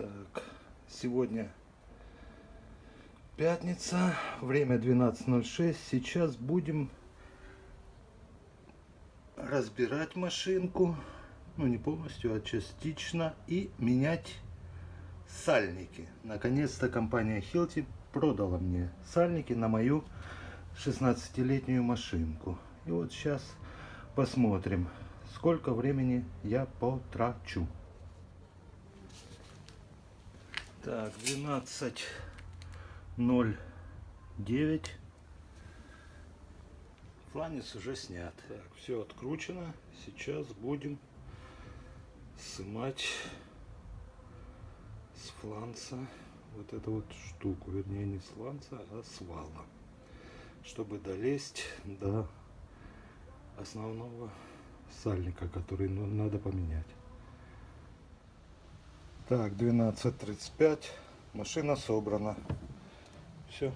Так, сегодня пятница, время 12.06. Сейчас будем разбирать машинку, ну не полностью, а частично, и менять сальники. Наконец-то компания Hilti продала мне сальники на мою 16-летнюю машинку. И вот сейчас посмотрим, сколько времени я потрачу. Так, 12.09. Фланец уже снят. Так, все откручено. Сейчас будем снимать с фланца вот эту вот штуку. Вернее, не с фланца, а с вала. Чтобы долезть до основного сальника, который надо поменять. Так, 12.35. Машина собрана. Все.